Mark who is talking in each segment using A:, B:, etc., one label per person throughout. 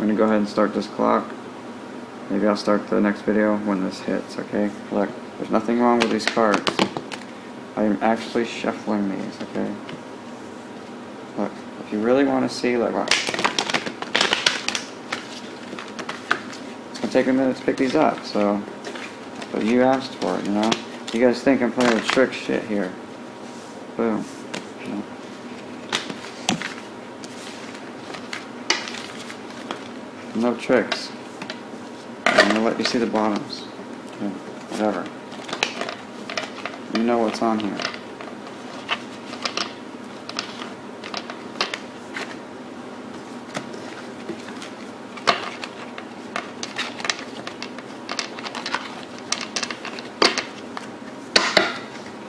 A: I'm gonna go ahead and start this clock. Maybe I'll start the next video when this hits, okay? Look, there's nothing wrong with these cards. I am actually shuffling these, okay? Look, if you really want to see, like, watch. It's gonna take a minute to pick these up, so. But you asked for it, you know? You guys think I'm playing with trick shit here. Boom. You know? No tricks. I'm gonna let you see the bottoms. Whatever. You know what's on here.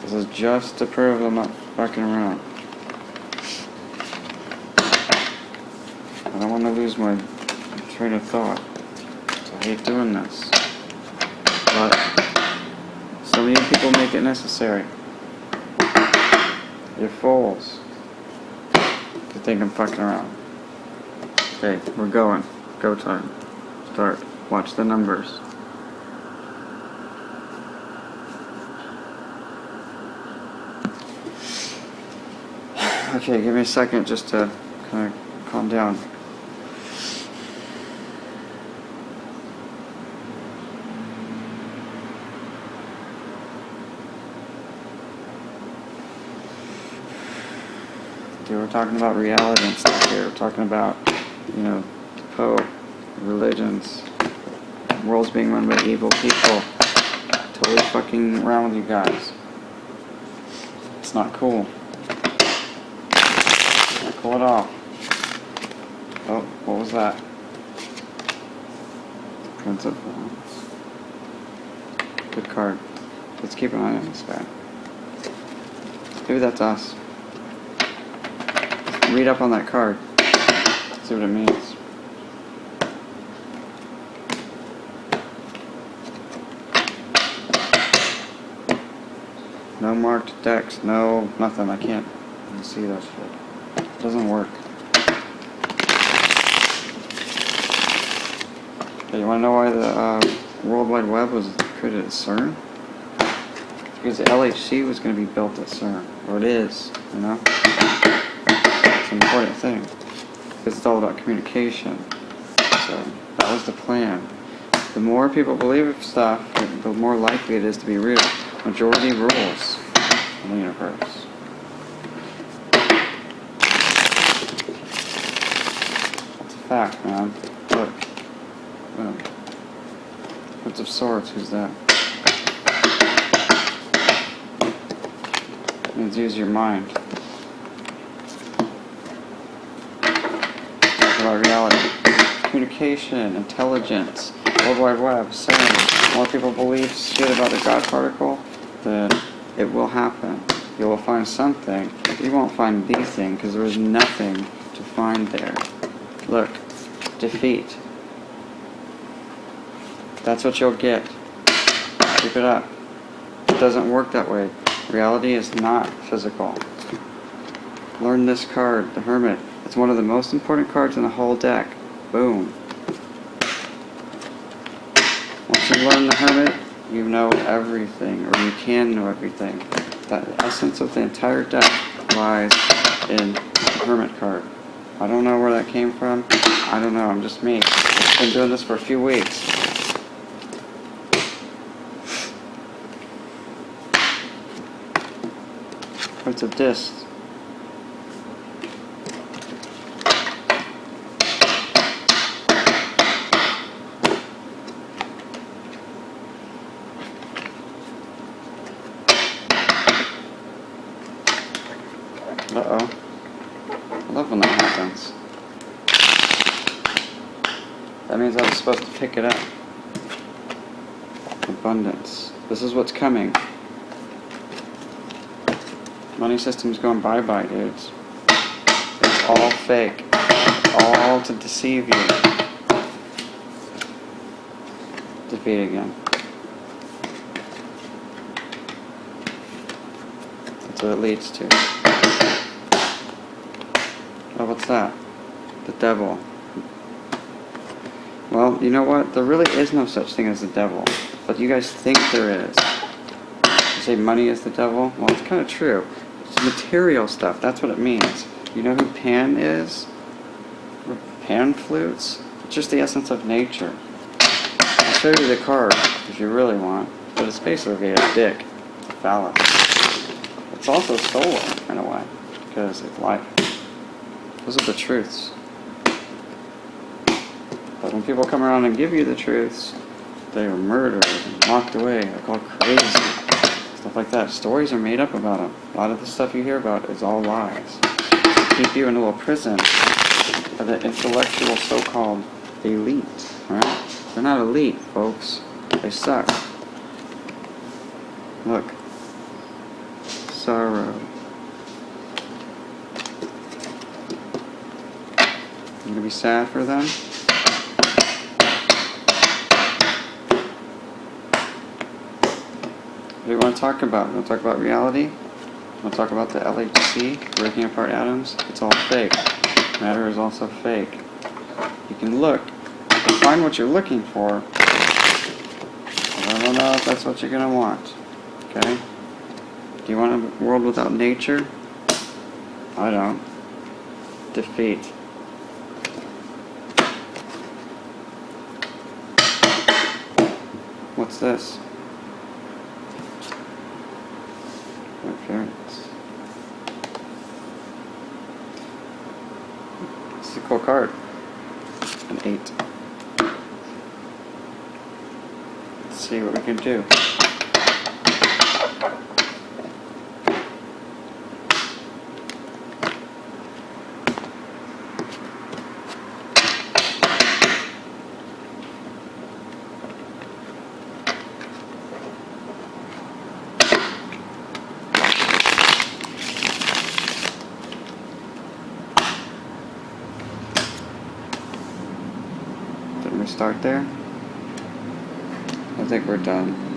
A: This is just to prove I'm not fucking around. I don't want to lose my train of thought. So I hate doing this. But of you people make it necessary. You're fools. You think I'm fucking around. Okay, we're going. Go time. Start. Watch the numbers. Okay, give me a second just to kind of calm down. We're talking about reality and stuff here. We're talking about, you know, Pope, religions, worlds being run by evil people. Totally fucking around with you guys. It's not cool. Not cool at all. Oh, what was that? Prince of Wands. Good card. Let's keep an eye on this guy. Maybe that's us. Read up on that card. See what it means. No marked decks, no nothing. I can't see that shit. It doesn't work. You wanna know why the uh, World Wide Web was created at CERN? Because the LHC was gonna be built at CERN. Or it is, you know? Important thing. Because it's all about communication. So, that was the plan. The more people believe stuff, the more likely it is to be real. Majority rules in the universe. That's a fact, man. Look. Boom. Prince of Swords, who's that? Means use your mind. About reality. Communication, intelligence, World Wide Web, saying more people believe shit about the God particle, then it will happen. You will find something. You won't find the thing because there is nothing to find there. Look, defeat. That's what you'll get. Keep it up. It doesn't work that way. Reality is not physical. Learn this card, the Hermit. It's one of the most important cards in the whole deck. Boom. Once you learn the Hermit, you know everything, or you can know everything. The essence of the entire deck lies in the Hermit card. I don't know where that came from. I don't know, I'm just me. I've been doing this for a few weeks. Prince of Discs. Uh-oh. I love when that happens. That means I was supposed to pick it up. Abundance. This is what's coming. Money system's going bye-bye, dudes. It's all fake. All to deceive you. Defeat again. That's what it leads to. Oh, what's that? The devil. Well, you know what? There really is no such thing as the devil. But you guys think there is. You say money is the devil? Well, it's kind of true. It's material stuff. That's what it means. You know who Pan is? Pan flutes? It's just the essence of nature. I'll show you the card if you really want. But it's basically a dick. A phallus. It's also solar in a way. Because it's life. Those are the truths. But when people come around and give you the truths, they are murdered and locked away. They're called crazy. Stuff like that. Stories are made up about them. A lot of the stuff you hear about is all lies. To keep you in a little prison of the intellectual so-called elite. Right? They're not elite, folks. They suck. Look. Sorrow. You gonna be sad for them? What do you want to talk about? You want to talk about reality? You want to talk about the LHC, breaking apart atoms? It's all fake. Matter is also fake. You can look, you find what you're looking for, I don't know if that's what you're going to want. Okay? Do you want a world without nature? I don't. Defeat. What's this? Appearance. It's a cool card. An eight. Let's see what we can do. We start there? I think we're done.